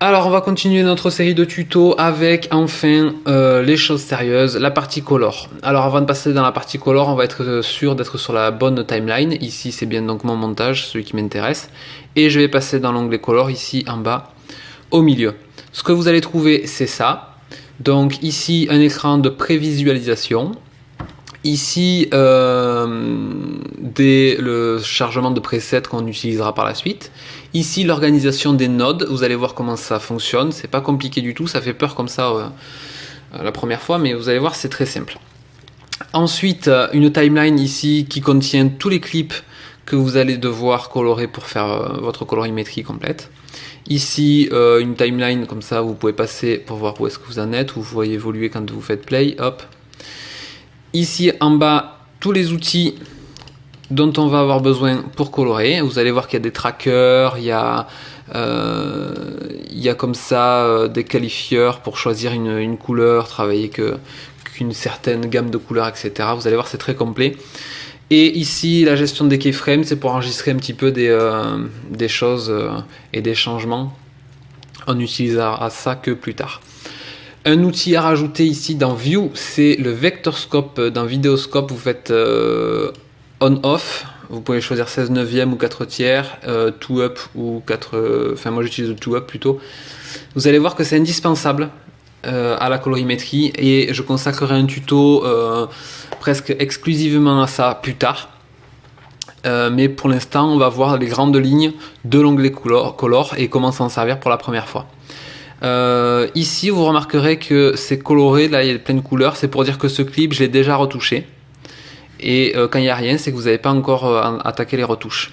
Alors on va continuer notre série de tutos avec enfin euh, les choses sérieuses, la partie color. Alors avant de passer dans la partie color, on va être sûr d'être sur la bonne timeline. Ici c'est bien donc mon montage, celui qui m'intéresse. Et je vais passer dans l'onglet color ici en bas au milieu. Ce que vous allez trouver c'est ça. Donc ici un écran de prévisualisation. Ici, euh, le chargement de presets qu'on utilisera par la suite. Ici, l'organisation des nodes. Vous allez voir comment ça fonctionne. C'est pas compliqué du tout. Ça fait peur comme ça euh, la première fois, mais vous allez voir, c'est très simple. Ensuite, euh, une timeline ici qui contient tous les clips que vous allez devoir colorer pour faire votre colorimétrie complète. Ici, une timeline comme ça, vous pouvez passer pour voir où est-ce que vous en êtes, vous voyez évoluer quand vous faites play. Hop, Ici en bas, tous les outils dont on va avoir besoin pour colorer. Vous allez voir qu'il y a des trackers, il y a, euh, il y a comme ça euh, des qualifieurs pour choisir une, couleur, travailler qu'une certaine gamme de couleurs, etc. Vous allez voir, c'est très complet. Et ici, la gestion des keyframes, c'est pour enregistrer un petit peu des, euh, des choses et des changements. On n'utilisera ça que plus tard. Un outil à rajouter ici dans View, c'est le Vectorscope. Dans Vidéoscope, vous faites on-off. Vous pouvez choisir 16 neuvième ou 4 tiers, euh, 2 up ou 4... Euh, enfin, moi j'utilise le 2 up plutôt. Vous allez voir que c'est indispensable euh, à la colorimétrie et je consacrerai un tuto presque exclusivement à ça plus tard. mais pour l'instant, on va voir les grandes lignes de l'onglet color et comment s'en servir pour la première fois. Euh, ici, vous remarquerez que c'est coloré, là il y a plein de couleurs, c'est pour dire que ce clip, je l'ai déjà retouché. Et euh, quand il n'y a rien, c'est que vous n'avez pas encore euh, attaqué les retouches.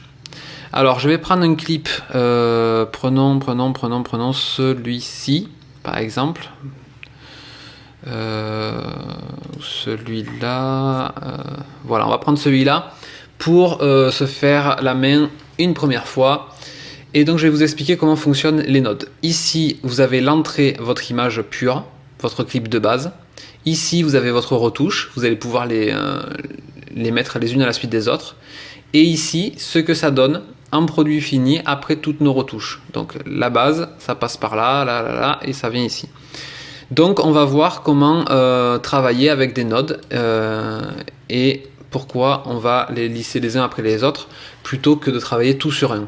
Alors, je vais prendre un clip, prenons, prenons, prenons, prenons celui-ci, par exemple. celui-là, voilà, on va prendre celui-là pour se faire la main une première fois et donc je vais vous expliquer comment fonctionnent les nodes. Ici, vous avez l'entrée, votre image pure, votre clip de base. Ici, vous avez votre retouche, vous allez pouvoir les, euh, les mettre les unes à la suite des autres. Et ici, ce que ça donne en produit fini après toutes nos retouches. Donc la base, ça passe par là, là, là, là, et ça vient ici. Donc on va voir comment euh, travailler avec des nodes euh, et pourquoi on va les lisser les uns après les autres plutôt que de travailler tout sur un.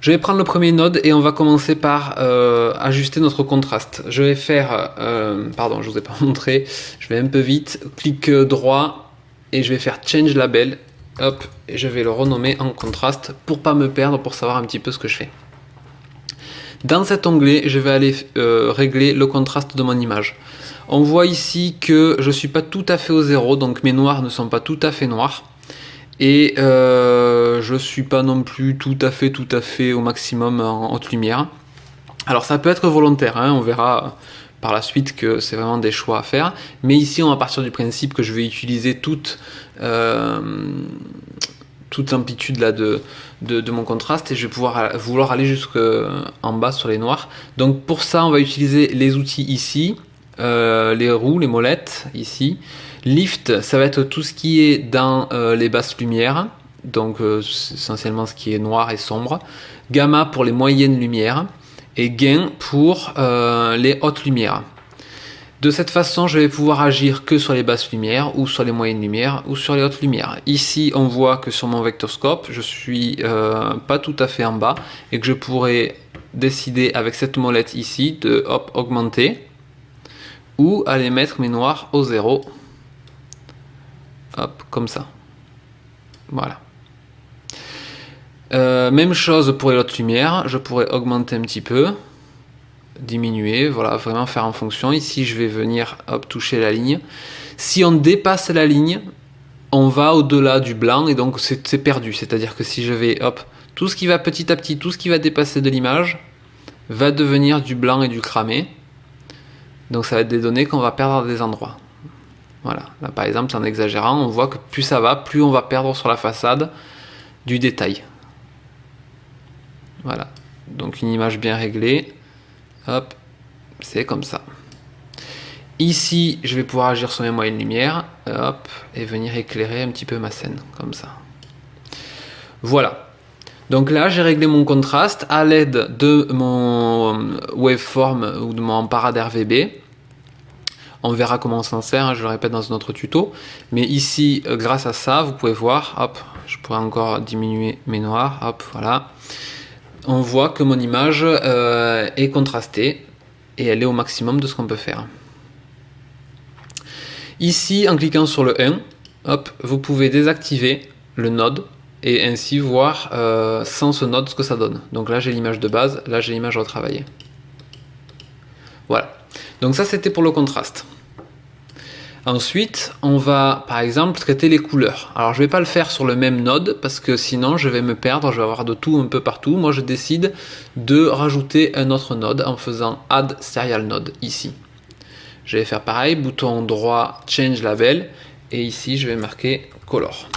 Je vais prendre le premier node et on va commencer par euh, ajuster notre contraste. Je vais faire, pardon, je vous ai pas montré, je vais un peu vite, clic droit et je vais faire Change Label, hop, et je vais le renommer en contraste pour pas me perdre, pour savoir un petit peu ce que je fais. Dans cet onglet, je vais aller euh, régler le contraste de mon image. On voit ici que je suis pas tout à fait au zéro, donc mes noirs ne sont pas tout à fait noirs. Et euh, je suis pas non plus tout à fait, tout à fait au maximum en haute lumière. Alors ça peut être volontaire, hein, on verra par la suite que c'est vraiment des choix à faire. Mais ici, on va partir du principe que je vais utiliser toute, euh, toute amplitude là de, de, mon contraste et je vais pouvoir vouloir aller jusqu'en bas sur les noirs. Donc pour ça, on va utiliser les outils ici, euh, les roues, les molettes ici. Lift, ça va être tout ce qui est dans euh, les basses lumières, donc euh, essentiellement ce qui est noir et sombre. Gamma pour les moyennes lumières et gain pour euh, les hautes lumières. De cette façon, je vais pouvoir agir que sur les basses lumières ou sur les moyennes lumières ou sur les hautes lumières. Ici, on voit que sur mon vectorscope, je suis pas tout à fait en bas et que je pourrais décider avec cette molette ici de hop, augmenter ou aller mettre mes noirs au zéro Hop, comme ça. Voilà. Euh, même chose pour les autres lumières, je pourrais augmenter un petit peu, diminuer, voilà, vraiment faire en fonction. Ici, je vais venir hop, toucher la ligne. Si on dépasse la ligne, on va au-delà du blanc et donc c'est perdu. C'est-à-dire que si je vais, hop, tout ce qui va petit à petit, tout ce qui va dépasser de l'image, va devenir du blanc et du cramé. Donc ça va être des données qu'on va perdre à des endroits. Voilà, là par exemple, en exagérant, on voit que plus ça va, plus on va perdre sur la façade du détail. Voilà, donc une image bien réglée, hop, c'est comme ça. Ici, je vais pouvoir agir sur mes moyennes lumières, hop, et venir éclairer un petit peu ma scène, comme ça. Voilà. Donc là, j'ai réglé mon contraste à l'aide de mon waveform ou de mon parade RVB. On verra comment on s'en sert, hein, je le répète dans un autre tuto. Mais ici, euh, grâce à ça, vous pouvez voir, hop, je pourrais encore diminuer mes noirs, hop, voilà. On voit que mon image euh, est contrastée et elle est au maximum de ce qu'on peut faire. Ici, en cliquant sur le 1, hop, vous pouvez désactiver le node et ainsi voir euh, sans ce node ce que ça donne. Donc là j'ai l'image de base, là j'ai l'image retravaillée. Voilà. Donc ça c'était pour le contraste. Ensuite, on va par exemple traiter les couleurs. Alors je ne vais pas le faire sur le même node parce que sinon je vais me perdre, je vais avoir de tout un peu partout. Moi je décide de rajouter un autre node en faisant Add Serial Node ici. Je vais faire pareil, bouton droit Change Label et ici je vais marquer Color.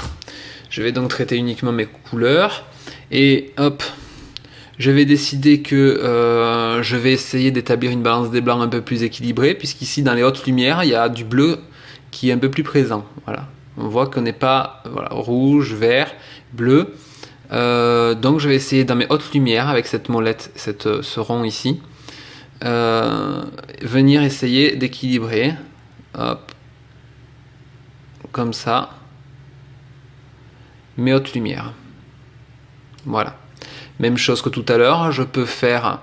Je vais donc traiter uniquement mes couleurs. Et hop, je vais décider que euh, je vais essayer d'établir une balance des blancs un peu plus équilibrée, puisqu'ici dans les hautes lumières, il y a du bleu qui est un peu plus présent. Voilà. On voit qu'on n'est pas rouge, vert, bleu. Euh, donc je vais essayer dans mes hautes lumières, avec cette molette, cette, ce rond ici, euh, venir essayer d'équilibrer. Comme ça mes hautes lumières. Voilà. Même chose que tout à l'heure, je peux faire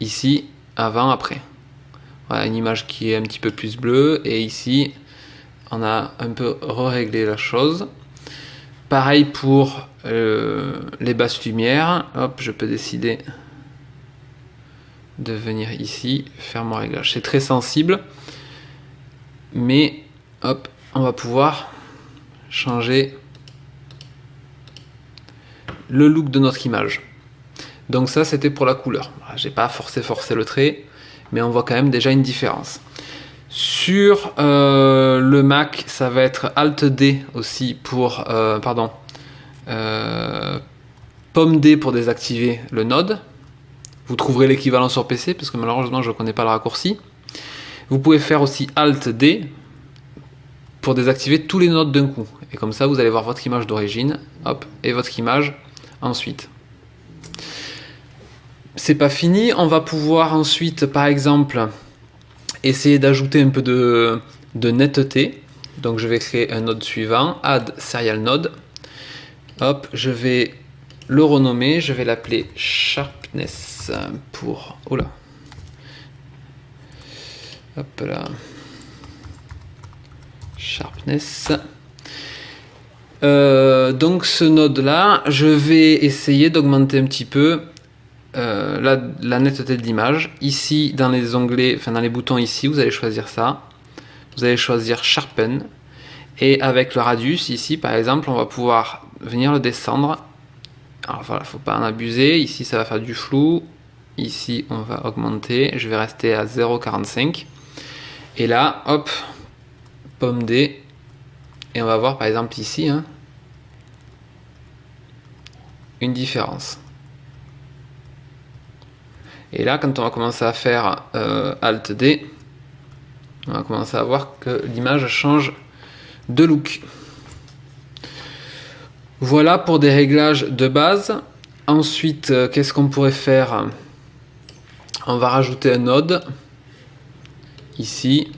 ici, avant, après. Voilà, une image qui est un petit peu plus bleue, et ici, on a un peu réglé la chose. Pareil pour euh, les basses lumières. Hop, je peux décider de venir ici, faire mon réglage. C'est très sensible, mais hop, on va pouvoir changer le look de notre image. Donc ça, c'était pour la couleur. J'ai pas forcé forcé le trait, mais on voit quand même déjà une différence. Sur euh, le Mac, ça va être Alt D aussi pour, euh, pardon, euh, Pomme D pour désactiver le node. Vous trouverez l'équivalent sur PC parce que malheureusement je ne connais pas le raccourci. Vous pouvez faire aussi Alt D pour désactiver tous les nodes d'un coup. Et comme ça, vous allez voir votre image d'origine, hop, et votre image ensuite. C'est pas fini, on va pouvoir ensuite, par exemple, essayer d'ajouter un peu de, netteté. Donc je vais créer un node suivant, add serial node. Hop, je vais le renommer, je vais l'appeler sharpness pour... Oula. Hop là. Sharpness. Euh, donc ce node là, je vais essayer d'augmenter un petit peu euh, la, netteté de l'image. Ici dans les onglets, enfin dans les boutons ici, vous allez choisir ça. Vous allez choisir Sharpen. Et avec le radius ici par exemple, on va pouvoir venir le descendre. Alors voilà, faut pas en abuser. Ici ça va faire du flou. Ici on va augmenter. Je vais rester à 0,45. Et là, hop, pomme D et on va voir par exemple ici hein, une différence. Et là, quand on va commencer à faire euh, Alt D, on va commencer à voir que l'image change de look. Voilà pour des réglages de base. Ensuite, euh, qu'est-ce qu'on pourrait faire? On va rajouter un node ici.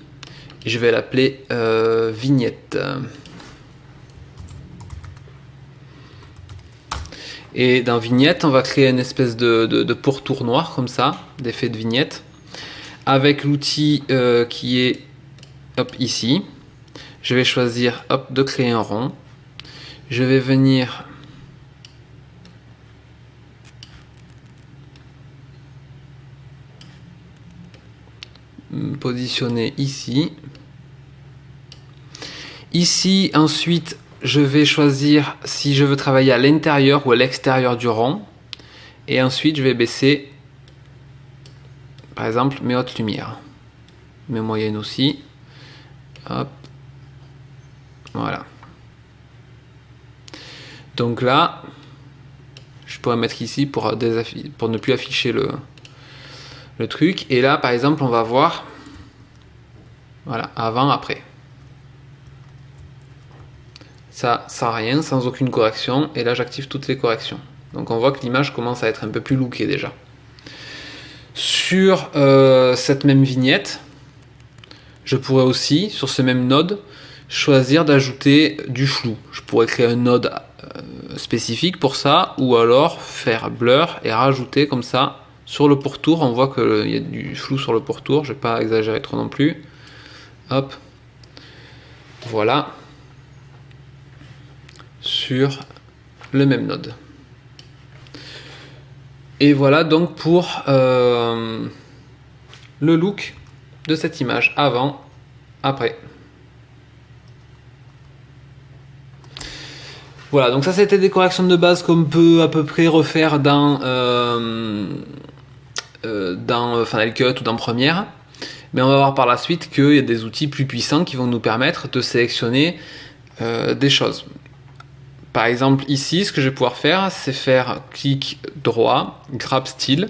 Je vais l'appeler euh, vignette. Et dans vignette, on va créer une espèce de, pourtour noir comme ça, d'effet de vignette, avec l'outil euh, qui est ici. Je vais choisir hop, de créer un rond. Je vais venir positionner ici. Ici, ensuite, je vais choisir si je veux travailler à l'intérieur ou à l'extérieur du rond. Et ensuite, je vais baisser, par exemple, mes hautes lumières. Mes moyennes aussi. Hop. Voilà. Donc là, je pourrais mettre ici pour, ne plus afficher le, le truc. Et là, par exemple, on va voir, voilà, avant, après ça sans rien, sans aucune correction, et là j'active toutes les corrections. Donc on voit que l'image commence à être un peu plus lookée déjà. Sur euh, cette même vignette, je pourrais aussi, sur ce même node, choisir d'ajouter du flou. Je pourrais créer un node euh, spécifique pour ça, ou alors faire blur et rajouter comme ça sur le pourtour. On voit qu'il y a du flou sur le pourtour, je vais pas exagérer trop non plus. Hop, voilà, sur le même node. Et voilà donc pour euh, le look de cette image avant, après. Voilà, donc ça c'était des corrections de base qu'on peut à peu près refaire dans, euh, euh, dans Final Cut ou dans Premiere. Mais on va voir par la suite qu'il y a des outils plus puissants qui vont nous permettre de sélectionner des choses. Par exemple, ici, ce que je vais pouvoir faire, c'est faire clic droit, grab style.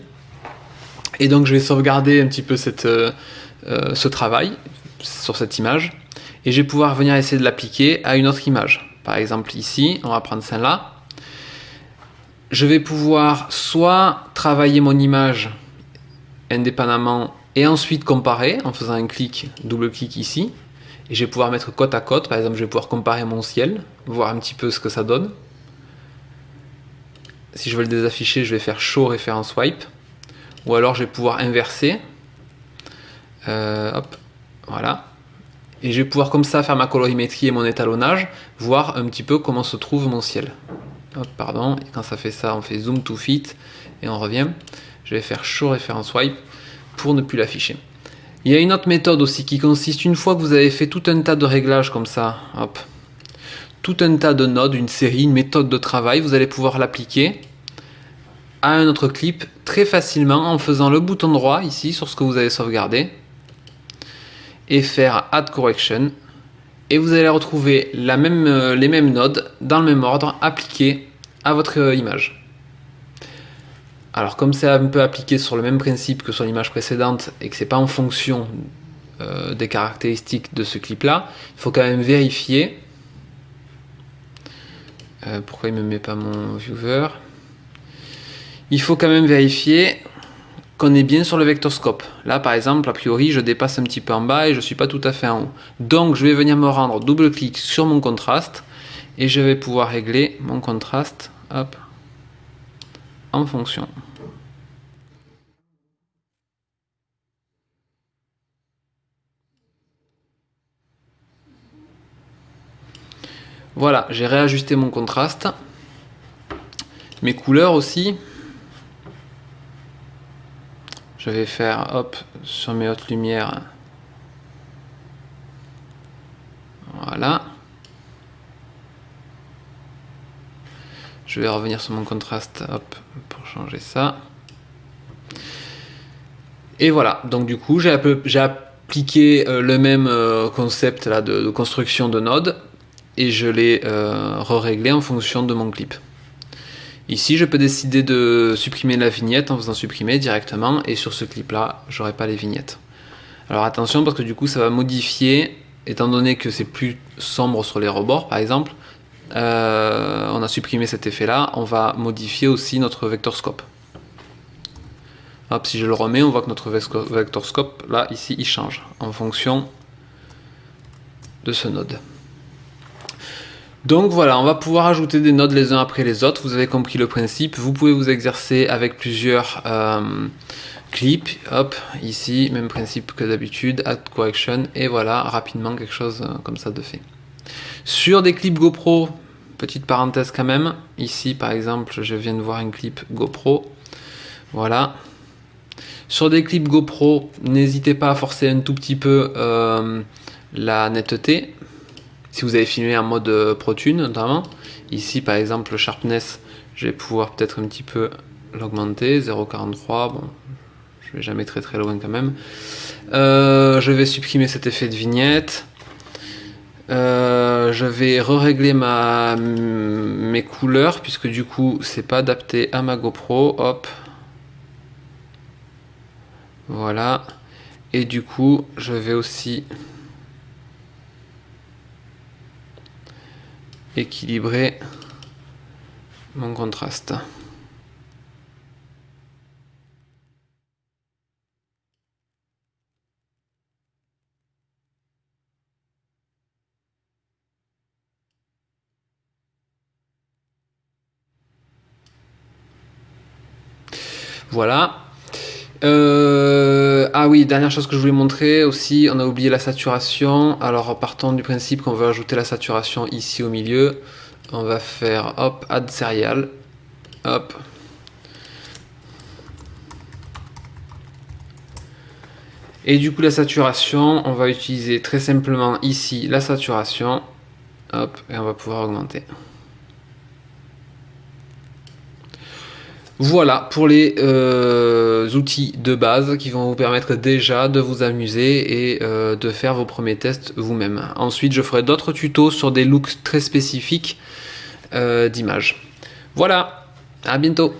Et donc, je vais sauvegarder un petit peu euh, euh, ce travail sur cette image. Et je vais pouvoir venir essayer de l'appliquer à une autre image. Par exemple, ici, on va prendre celle-là. Je vais pouvoir soit travailler mon image indépendamment et ensuite comparer en faisant un clic, double clic ici, et je vais pouvoir mettre côte à côte. Par exemple, je vais pouvoir comparer mon ciel, voir un petit peu ce que ça donne. Si je veux le désafficher, je vais faire show référence swipe. Ou alors je vais pouvoir inverser. Euh, hop, voilà. Et je vais pouvoir comme ça faire ma colorimétrie et mon étalonnage, voir un petit peu comment se trouve mon ciel. Hop, pardon, et quand ça fait ça, on fait zoom to fit et on revient. Je vais faire show référence swipe pour ne plus l'afficher. Il y a une autre méthode aussi qui consiste, une fois que vous avez fait tout un tas de réglages comme ça, hop, tout un tas de nodes, une série, une méthode de travail, vous allez pouvoir l'appliquer à un autre clip très facilement en faisant le bouton droit ici sur ce que vous avez sauvegardé et faire Add Correction et vous allez retrouver euh, les mêmes nodes dans le même ordre appliqués à votre euh, image. Alors comme c'est un peu appliqué sur le même principe que sur l'image précédente et que c'est pas en fonction euh, des caractéristiques de ce clip là, il faut quand même vérifier. Euh, pourquoi il me met pas mon viewer Il faut quand même vérifier qu'on est bien sur le vectorscope. Là par exemple, a priori je dépasse un petit peu en bas et je suis pas tout à fait en haut. Donc je vais venir me rendre double clic sur mon contraste et je vais pouvoir régler mon contraste en fonction. Voilà, j'ai réajusté mon contraste. Mes couleurs aussi. Je vais faire, hop, sur mes hautes lumières. Voilà. Je vais revenir sur mon contraste, hop, pour changer ça. Et voilà, donc du coup, j'ai appliqué euh, le même euh, concept de construction de nodes et je l'ai euh, re-réglé en fonction de mon clip. Ici, je peux décider de supprimer la vignette en faisant supprimer directement et sur ce clip là, j'aurai pas les vignettes. Alors attention parce que du coup, ça va modifier, étant donné que c'est plus sombre sur les rebords par exemple, euh, on a supprimé cet effet là, on va modifier aussi notre vectorscope. Hop, si je le remets, on voit que notre vectorscope, là, ici, il change en fonction de ce node. Donc voilà, on va pouvoir ajouter des nodes les uns après les autres. Vous avez compris le principe. Vous pouvez vous exercer avec plusieurs euh, clips. Hop, ici, même principe que d'habitude. Add correction. Et voilà, rapidement quelque chose euh, comme ça de fait. Sur des clips GoPro, petite parenthèse quand même. Ici, par exemple, je viens de voir un clip GoPro. Voilà. Sur des clips GoPro, n'hésitez pas à forcer un tout petit peu euh, la netteté si vous avez filmé en mode euh, ProTune notamment, ici par exemple le sharpness, je vais pouvoir peut-être un petit peu l'augmenter, 0.43, bon, je vais jamais très très loin quand même. Euh, je vais supprimer cet effet de vignette. Euh, je vais re-régler ma, mes couleurs puisque du coup c'est pas adapté à ma GoPro. Hop. Voilà. Et du coup je vais aussi équilibrer mon contraste. Voilà, euh, ah oui, dernière chose que je voulais montrer aussi, on a oublié la saturation. Alors partons du principe qu'on veut ajouter la saturation ici au milieu. On va faire hop, add serial. Hop. Et du coup la saturation, on va utiliser très simplement ici la saturation. Hop, et on va pouvoir augmenter. Voilà pour les euh, outils de base qui vont vous permettre déjà de vous amuser et euh, de faire vos premiers tests vous-même. Ensuite, je ferai d'autres tutos sur des looks très spécifiques euh, d'images. Voilà, à bientôt